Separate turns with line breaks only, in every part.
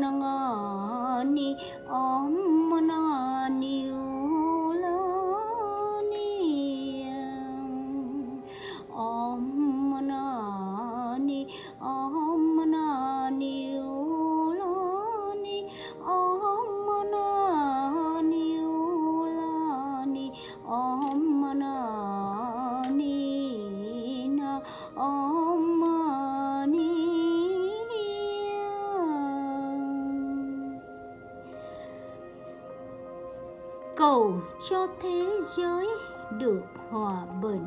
のが cầu cho thế giới được hòa bình.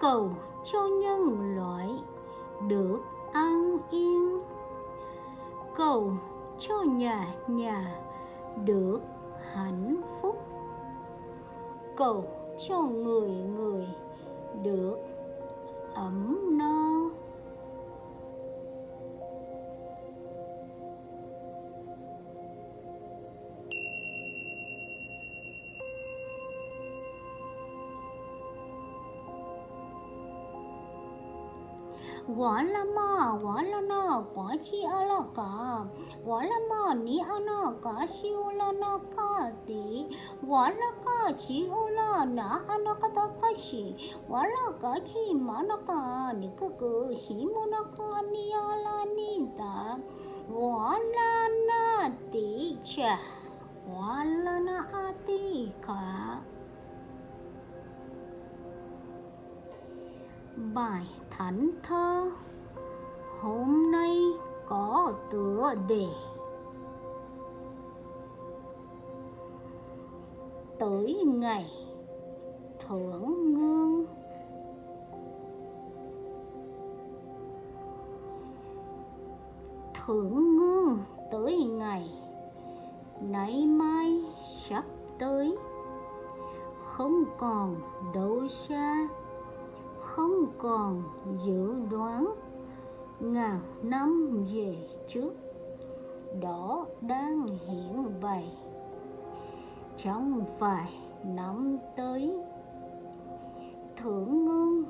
Cầu cho nhân loại được an yên. Cầu cho nhà nhà được hạnh phúc. Cầu cho người người được ấm no. Quả la ma quả la na quả chi a la cả quả la ma ni a na cả chi u la na cả ti quả la cả chi u la na a na cả ta cả chi quả la cả chi ma na cả ni cơ cơ chi mo na cả ni a la ni ta quả la na ti cha quả la na a ti bài thánh thơ. Hôm nay có tựa đề tới ngày thưởng ngương thưởng ngương tới ngày nay mai sắp tới. Không còn đâu xa không còn dự đoán. Ngàn năm về trước, đó đang hiển bày. Trong vài năm tới, thượng ngôn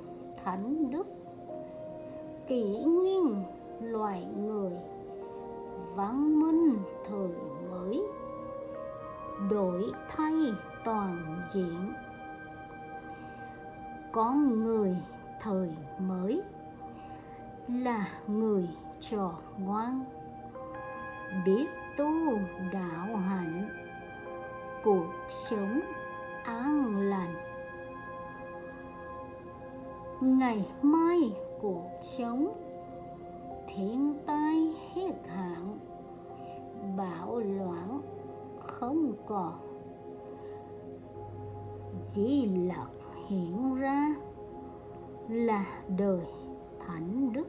thánh đức, kỷ nguyên loài người, văn minh thời mới, đổi thay toàn diện con người thời mới, là người trò ngoan. Biết tu đạo hạnh, cuộc sống an lành. Ngày mai cuộc sống thiên tai hết hạn bạo loạn không còn. Chỉ lặc hiện ra là đời thánh đức.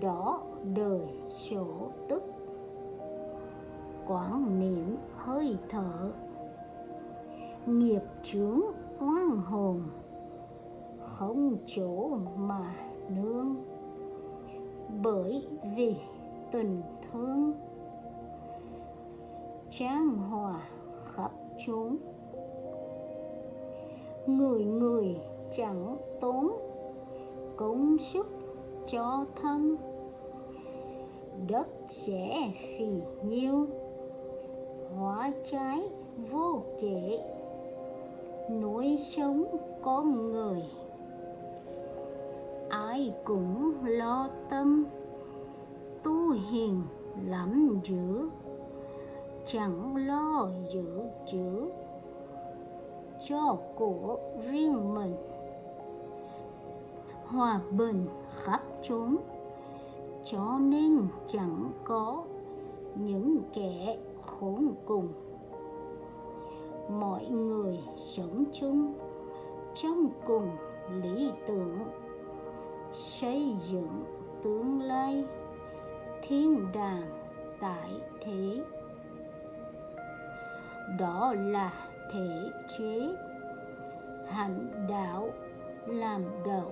Đó đời sổ tức. Quán niệm hơi thở. Nghiệp chướng oan hồn. Không chỗ mà nương. Bởi vì tình thương. Trang hòa khắp chúng người người chẳng tốn cống sức cho thân. Đất sẽ phì nhiêu, hóa trái vô kể. Nỗi sống con người, ai cũng lo tâm. Tu hiền lắm dữ chẳng lo giữ chữ cho của riêng mình. Hòa bình khắp chốn, cho nên chẳng có những kẻ khốn cùng. Mọi người sống chung trong cùng lý tưởng, xây dựng tương lai thiên đàng tại thế. Đó là thể chế hành đạo làm đạo,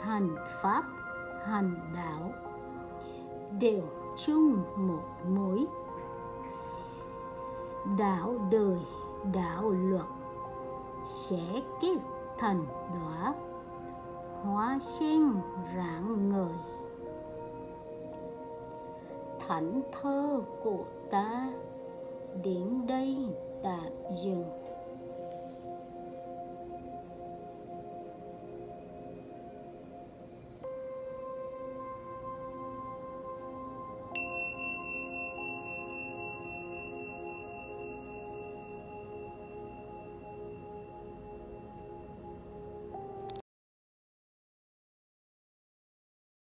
hành pháp hành đạo đều chung một mối. Đạo đời đạo luật sẽ kết thành đóa hóa sen rạng ngời. Thảnh thơ của ta đến đây. that you.